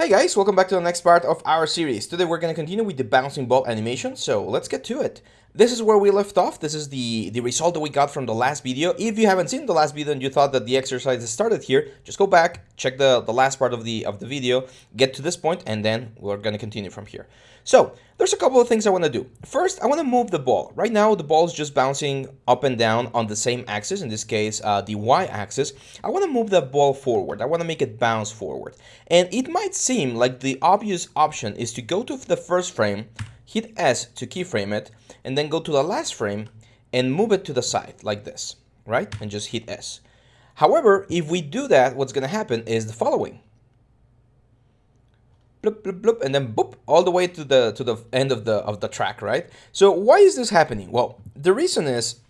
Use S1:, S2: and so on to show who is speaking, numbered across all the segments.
S1: Hey guys, welcome back to the next part of our series. Today we're going to continue with the bouncing ball animation, so let's get to it. This is where we left off. This is the, the result that we got from the last video. If you haven't seen the last video and you thought that the exercise started here, just go back, check the, the last part of the, of the video, get to this point, and then we're going to continue from here. So, there's a couple of things I want to do. First, I want to move the ball. Right now, the ball is just bouncing up and down on the same axis, in this case, uh, the y-axis. I want to move the ball forward. I want to make it bounce forward. And it might seem like the obvious option is to go to the first frame, hit S to keyframe it, and then go to the last frame and move it to the side like this, right? And just hit S. However, if we do that, what's going to happen is the following bloop, bloop, bloop, and then boop, all the way to the to the end of the of the track, right? So why is this happening? Well, the reason is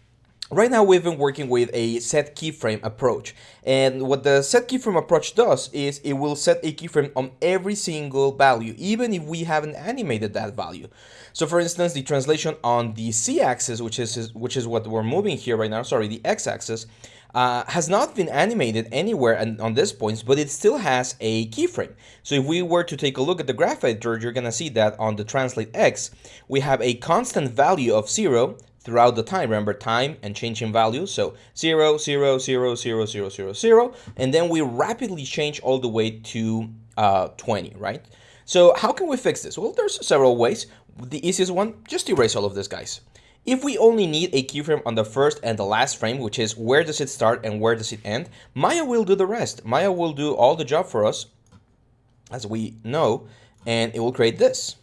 S1: Right now we've been working with a set keyframe approach and what the set keyframe approach does is it will set a keyframe on every single value even if we haven't animated that value. So for instance the translation on the z-axis which is which is what we're moving here right now, sorry the x-axis uh, has not been animated anywhere on this point, but it still has a keyframe. So if we were to take a look at the graph editor, you're going to see that on the translate x, we have a constant value of 0 throughout the time. Remember time and changing values. So 0, 0, 0, 0, 0, 0, 0. And then we rapidly change all the way to uh, 20, right? So how can we fix this? Well, there's several ways. The easiest one, just erase all of this, guys. If we only need a keyframe on the first and the last frame, which is where does it start and where does it end, Maya will do the rest. Maya will do all the job for us, as we know, and it will create this,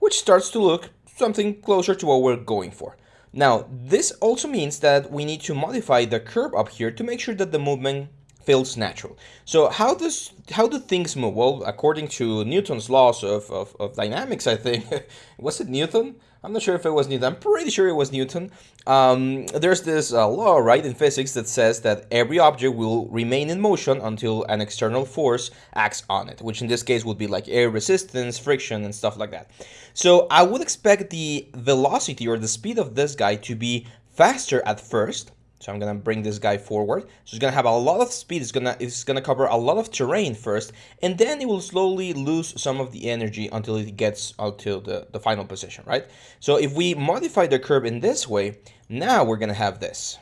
S1: which starts to look something closer to what we're going for. Now, this also means that we need to modify the curve up here to make sure that the movement feels natural. So how does how do things move? Well, according to Newton's laws of, of, of dynamics, I think, was it Newton? I'm not sure if it was Newton. I'm pretty sure it was Newton. Um, there's this uh, law, right, in physics that says that every object will remain in motion until an external force acts on it, which in this case would be like air resistance, friction, and stuff like that. So I would expect the velocity or the speed of this guy to be faster at first, so I'm gonna bring this guy forward. So it's gonna have a lot of speed. It's gonna it's gonna cover a lot of terrain first, and then it will slowly lose some of the energy until it gets out to the, the final position, right? So if we modify the curve in this way, now we're gonna have this.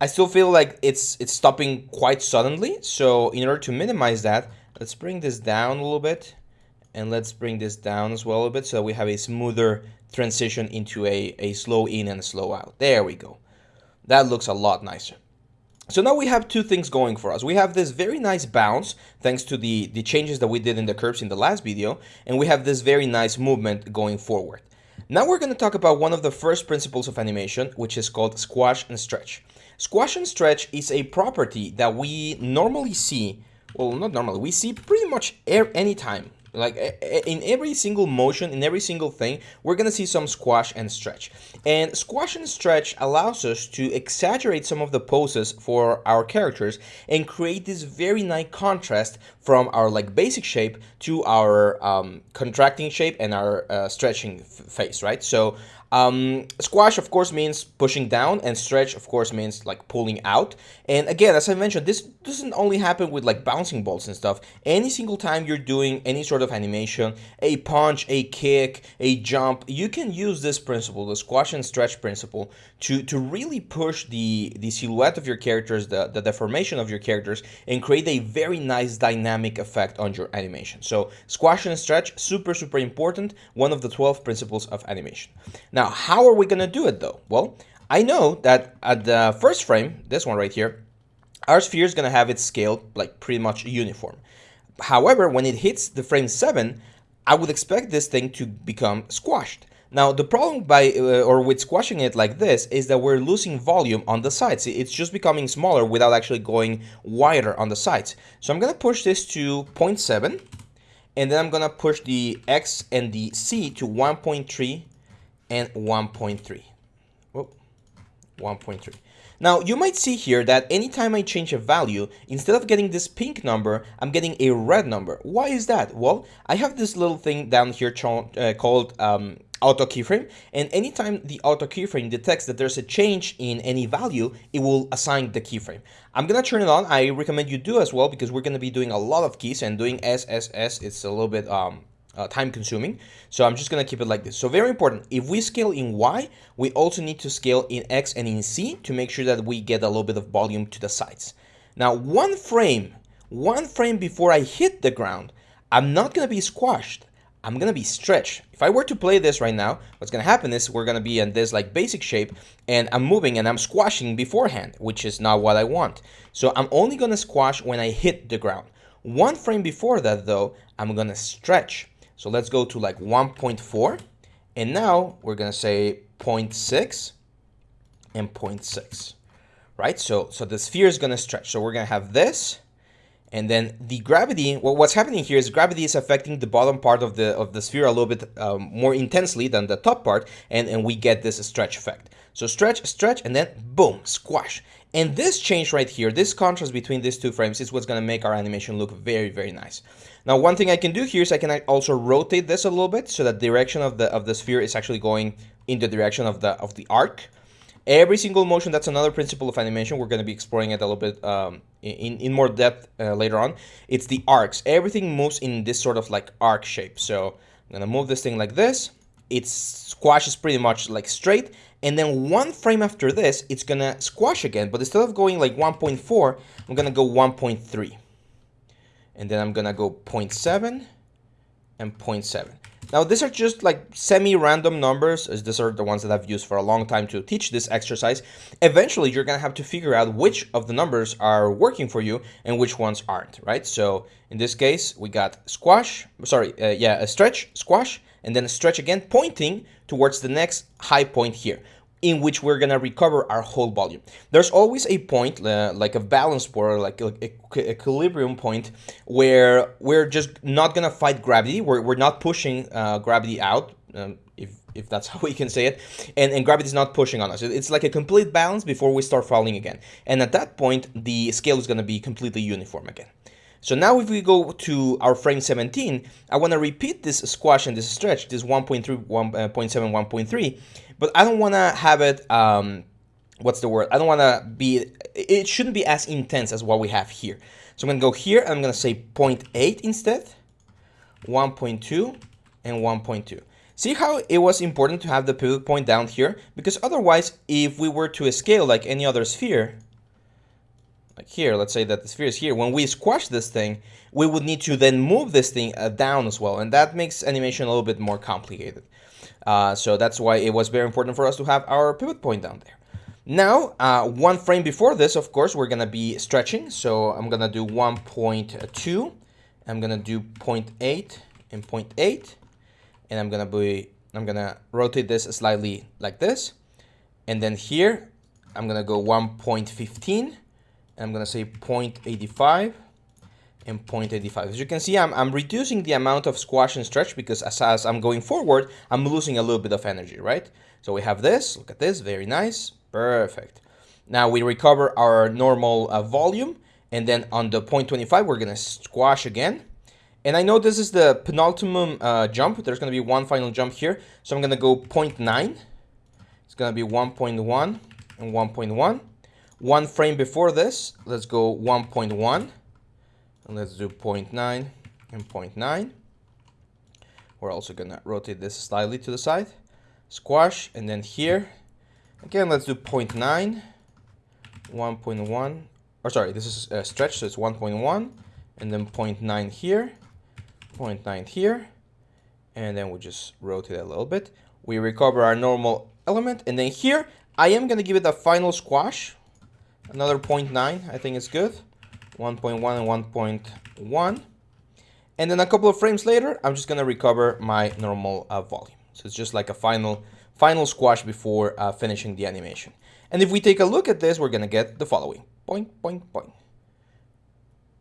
S1: I still feel like it's it's stopping quite suddenly. So in order to minimize that, let's bring this down a little bit, and let's bring this down as well a bit so we have a smoother transition into a, a slow in and slow out. There we go. That looks a lot nicer. So now we have two things going for us. We have this very nice bounce, thanks to the, the changes that we did in the curves in the last video, and we have this very nice movement going forward. Now we're going to talk about one of the first principles of animation, which is called squash and stretch. Squash and stretch is a property that we normally see, well, not normally, we see pretty much any time like in every single motion, in every single thing, we're gonna see some squash and stretch. And squash and stretch allows us to exaggerate some of the poses for our characters and create this very nice contrast from our like basic shape to our um, contracting shape and our uh, stretching face, right? So um, squash, of course, means pushing down, and stretch, of course, means like pulling out. And again, as I mentioned, this doesn't only happen with like bouncing balls and stuff. Any single time you're doing any sort of animation, a punch, a kick, a jump, you can use this principle, the squash and stretch principle, to, to really push the, the silhouette of your characters, the, the deformation of your characters, and create a very nice dynamic effect on your animation. So squash and stretch, super, super important, one of the 12 principles of animation. Now, now, how are we going to do it though? Well, I know that at the first frame, this one right here, our sphere is going to have its scale like pretty much uniform. However, when it hits the frame 7, I would expect this thing to become squashed. Now, the problem by uh, or with squashing it like this is that we're losing volume on the sides. It's just becoming smaller without actually going wider on the sides. So I'm going to push this to 0.7 and then I'm going to push the X and the Z to 1.3 and 1.3. Oh, 1.3. Now, you might see here that anytime I change a value, instead of getting this pink number, I'm getting a red number. Why is that? Well, I have this little thing down here uh, called um, auto keyframe. And anytime the auto keyframe detects that there's a change in any value, it will assign the keyframe. I'm gonna turn it on. I recommend you do as well because we're gonna be doing a lot of keys and doing SSS, it's a little bit um, uh, time consuming. So I'm just gonna keep it like this. So very important, if we scale in Y, we also need to scale in X and in Z to make sure that we get a little bit of volume to the sides. Now one frame, one frame before I hit the ground, I'm not gonna be squashed. I'm gonna be stretched. If I were to play this right now, what's gonna happen is we're gonna be in this like basic shape and I'm moving and I'm squashing beforehand, which is not what I want. So I'm only gonna squash when I hit the ground. One frame before that though, I'm gonna stretch. So let's go to like 1.4 and now we're gonna say 0.6 and 0.6, right? So, so the sphere is gonna stretch. So we're gonna have this and then the gravity, well, what's happening here is gravity is affecting the bottom part of the of the sphere a little bit um, more intensely than the top part, and, and we get this stretch effect. So stretch, stretch, and then boom, squash. And this change right here, this contrast between these two frames is what's gonna make our animation look very, very nice. Now, one thing I can do here is I can also rotate this a little bit so that direction of the of the sphere is actually going in the direction of the of the arc. Every single motion, that's another principle of animation. We're going to be exploring it a little bit um, in, in more depth uh, later on. It's the arcs. Everything moves in this sort of like arc shape. So I'm going to move this thing like this. It squashes pretty much like straight. And then one frame after this, it's to squash again. But instead of going like 1.4, I'm to go 1.3. And then I'm to go 0.7 and 0.7. Now, these are just like semi-random numbers, as these are the ones that I've used for a long time to teach this exercise. Eventually, you're gonna have to figure out which of the numbers are working for you and which ones aren't, right? So in this case, we got squash, sorry, uh, yeah, a stretch, squash, and then a stretch again, pointing towards the next high point here in which we're gonna recover our whole volume. There's always a point, uh, like a balance point, like a, equilibrium point, where we're just not gonna fight gravity. We're, we're not pushing uh, gravity out, um, if, if that's how we can say it, and, and gravity is not pushing on us. It's like a complete balance before we start falling again. And at that point, the scale is gonna be completely uniform again. So now if we go to our frame 17, I want to repeat this squash and this stretch, this 1.3, 1.7, 1.3, but I don't want to have it, um, what's the word? I don't want to be, it shouldn't be as intense as what we have here. So I'm going to go here, I'm going to say 0.8 instead, 1.2, and 1.2. See how it was important to have the pivot point down here? Because otherwise, if we were to scale like any other sphere, like here, let's say that the sphere is here, when we squash this thing, we would need to then move this thing uh, down as well, and that makes animation a little bit more complicated. Uh, so that's why it was very important for us to have our pivot point down there. Now, uh, one frame before this, of course, we're gonna be stretching. So I'm gonna do 1.2, I'm gonna do 0.8 and 0.8, and I'm gonna be, I'm gonna rotate this slightly like this. And then here, I'm gonna go 1.15, and I'm gonna say 0.85 and 0.85. As you can see, I'm, I'm reducing the amount of squash and stretch because as, as I'm going forward, I'm losing a little bit of energy, right? So we have this, look at this, very nice, perfect. Now we recover our normal uh, volume and then on the 0.25, we're gonna squash again. And I know this is the penultimate uh, jump. There's gonna be one final jump here. So I'm gonna go 0.9. It's gonna be 1.1 and 1.1. One frame before this, let's go 1.1 and let's do 0.9 and 0.9 we're also gonna rotate this slightly to the side. Squash and then here. Again let's do 0.9 1.1 or sorry this is a stretch so it's 1.1 and then 0.9 here 0.9 here and then we just rotate a little bit. We recover our normal element and then here I am gonna give it a final squash. Another 0.9 I think it's good 1.1 and 1.1. And then a couple of frames later, I'm just gonna recover my normal uh, volume. So it's just like a final, final squash before uh, finishing the animation. And if we take a look at this, we're gonna get the following. Point, point, point.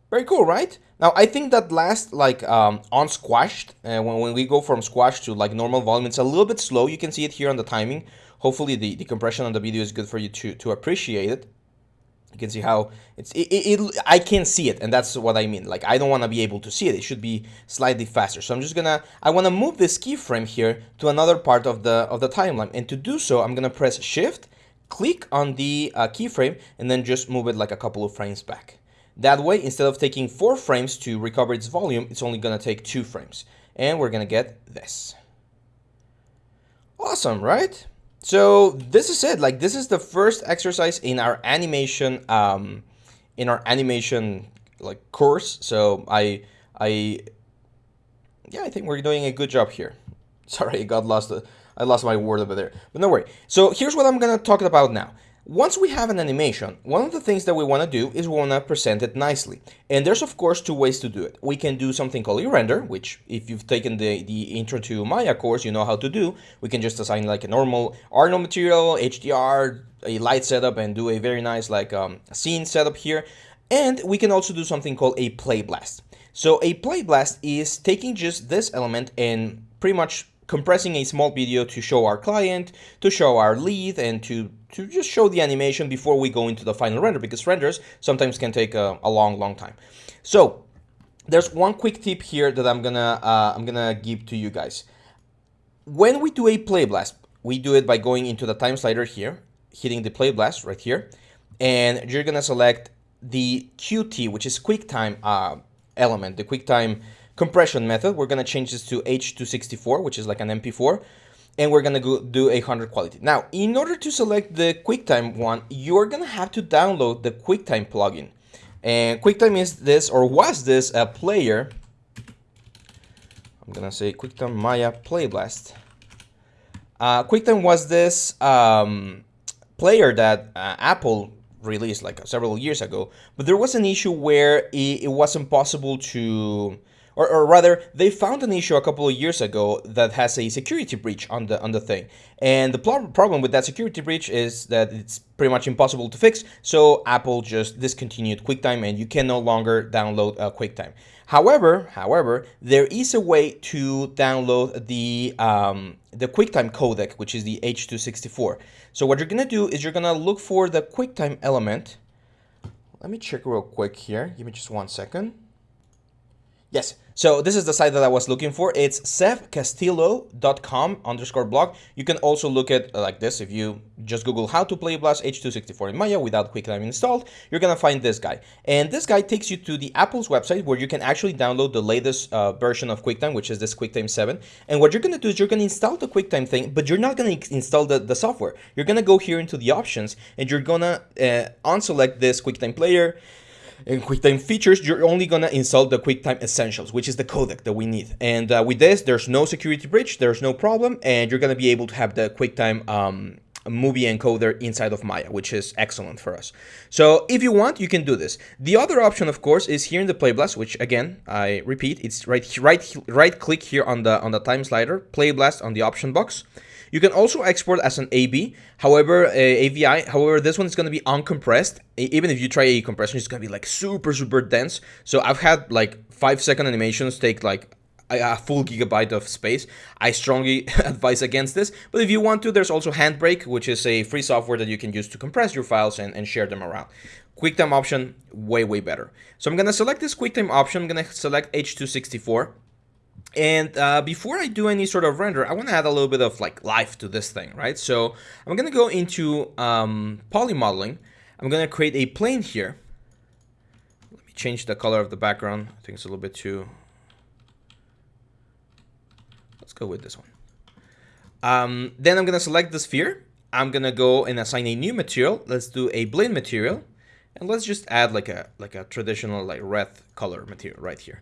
S1: Very cool, right? Now, I think that last, like, um, on squashed, uh, when, when we go from squash to, like, normal volume, it's a little bit slow. You can see it here on the timing. Hopefully, the, the compression on the video is good for you to, to appreciate it. You can see how it's it, it, it I can't see it and that's what I mean. Like I don't want to be able to see it. It should be slightly faster. So I'm just gonna I want to move this keyframe here to another part of the of the timeline. And to do so I'm gonna press shift click on the uh, keyframe and then just move it like a couple of frames back. That way instead of taking four frames to recover its volume it's only gonna take two frames. And we're gonna get this. Awesome right so this is it. Like this is the first exercise in our animation, um, in our animation like course. So I, I, yeah, I think we're doing a good job here. Sorry, I got lost. I lost my word over there, but no worry. So here's what I'm gonna talk about now. Once we have an animation, one of the things that we want to do is we want to present it nicely. And there's of course two ways to do it. We can do something called e-render, which if you've taken the, the intro to Maya course, you know how to do. We can just assign like a normal Arnold material, HDR, a light setup, and do a very nice like um, scene setup here. And we can also do something called a play blast. So a play blast is taking just this element and pretty much compressing a small video to show our client, to show our lead, and to, to just show the animation before we go into the final render, because renders sometimes can take a, a long, long time. So there's one quick tip here that I'm gonna uh, I'm gonna give to you guys. When we do a play blast, we do it by going into the time slider here, hitting the play blast right here, and you're gonna select the QT, which is QuickTime uh, element, the QuickTime compression method. We're going to change this to H264, which is like an MP4 and we're gonna go do a 100 quality. Now, in order to select the QuickTime one, you're gonna have to download the QuickTime plugin. And QuickTime is this, or was this, a player. I'm gonna say QuickTime Maya Playblast. Uh, QuickTime was this um, player that uh, Apple released like several years ago, but there was an issue where it, it wasn't possible to or, or rather, they found an issue a couple of years ago that has a security breach on the on the thing. And the problem with that security breach is that it's pretty much impossible to fix. So Apple just discontinued QuickTime, and you can no longer download uh, QuickTime. However, however, there is a way to download the um, the QuickTime codec, which is the H264. So what you're gonna do is you're gonna look for the QuickTime element. Let me check real quick here. Give me just one second. Yes, so this is the site that I was looking for. It's sevcastillo.com underscore blog. You can also look at uh, like this. If you just Google how to play Blast H264 in Maya without QuickTime installed, you're going to find this guy. And this guy takes you to the Apple's website where you can actually download the latest uh, version of QuickTime, which is this QuickTime 7. And what you're going to do is you're going to install the QuickTime thing, but you're not going to install the, the software. You're going to go here into the options and you're going to uh, unselect this QuickTime player in QuickTime features, you're only gonna install the QuickTime Essentials, which is the codec that we need. And uh, with this, there's no security breach, there's no problem, and you're gonna be able to have the QuickTime um, movie encoder inside of Maya, which is excellent for us. So if you want, you can do this. The other option, of course, is here in the Play Blast, which again, I repeat, it's right, right, right click here on the on the time slider, Play Blast on the option box. You can also export as an AB, however, uh, AVI, however, this one is going to be uncompressed. Even if you try a compression, it's going to be like super, super dense. So I've had like five second animations take like a full gigabyte of space. I strongly advise against this, but if you want to, there's also Handbrake, which is a free software that you can use to compress your files and, and share them around. QuickTime option, way, way better. So I'm gonna select this QuickTime option, I'm gonna select H264. And uh, before I do any sort of render, I want to add a little bit of like life to this thing, right? So I'm going to go into um, poly modeling. I'm going to create a plane here. Let me change the color of the background. I think it's a little bit too... Let's go with this one. Um, then I'm going to select the sphere. I'm going to go and assign a new material. Let's do a Blinn material. And let's just add like a like a traditional like red color material right here.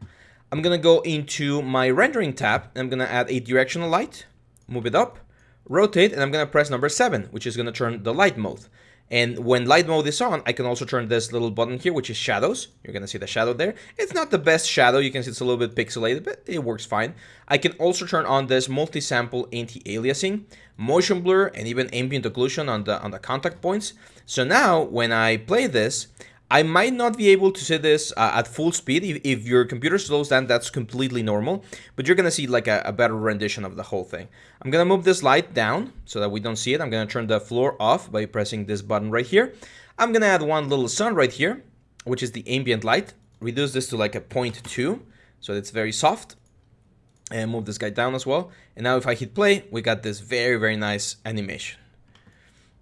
S1: I'm gonna go into my rendering tab I'm gonna add a directional light, move it up, rotate, and I'm gonna press number seven, which is gonna turn the light mode. And when light mode is on, I can also turn this little button here, which is shadows. You're gonna see the shadow there. It's not the best shadow. You can see it's a little bit pixelated, but it works fine. I can also turn on this multi-sample anti-aliasing, motion blur, and even ambient occlusion on the on the contact points. So now when I play this, I might not be able to see this uh, at full speed. If, if, your computer slows down, that's completely normal, but you're gonna see like a, a, better rendition of the whole thing. I'm gonna move this light down so that we don't see it. I'm gonna turn the floor off by pressing this button right here. I'm gonna add one little sun right here, which is the ambient light. Reduce this to like a 0.2, so it's very soft. And move this guy down as well. And now if I hit play, we got this very, very nice animation.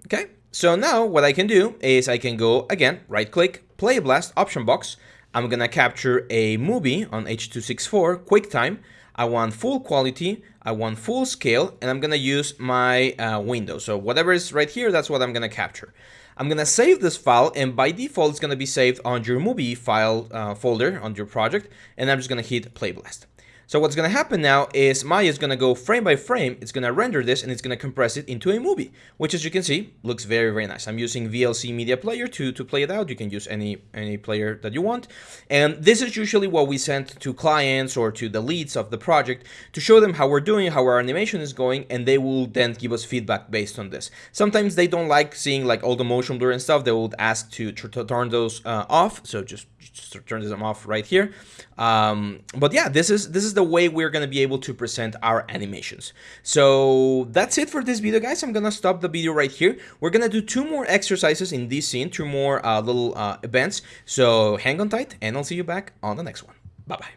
S1: Okay, so now what I can do is I can go again, right click, play blast option box. I'm gonna capture a movie on H.264 QuickTime. I want full quality, I want full scale, and I'm gonna use my uh, window. So whatever is right here, that's what I'm gonna capture. I'm gonna save this file, and by default, it's gonna be saved on your movie file uh, folder on your project, and I'm just gonna hit play blast. So what's going to happen now is Maya is going to go frame by frame, it's going to render this and it's going to compress it into a movie, which as you can see, looks very, very nice. I'm using VLC Media Player to, to play it out. You can use any, any player that you want. And this is usually what we send to clients or to the leads of the project to show them how we're doing, how our animation is going, and they will then give us feedback based on this. Sometimes they don't like seeing like all the motion blur and stuff. They would ask to, to turn those uh, off. So just, just turn them off right here. Um, but yeah, this is this is the way we're going to be able to present our animations. So that's it for this video, guys. I'm going to stop the video right here. We're going to do two more exercises in this scene, two more uh, little uh, events. So hang on tight, and I'll see you back on the next one. Bye-bye.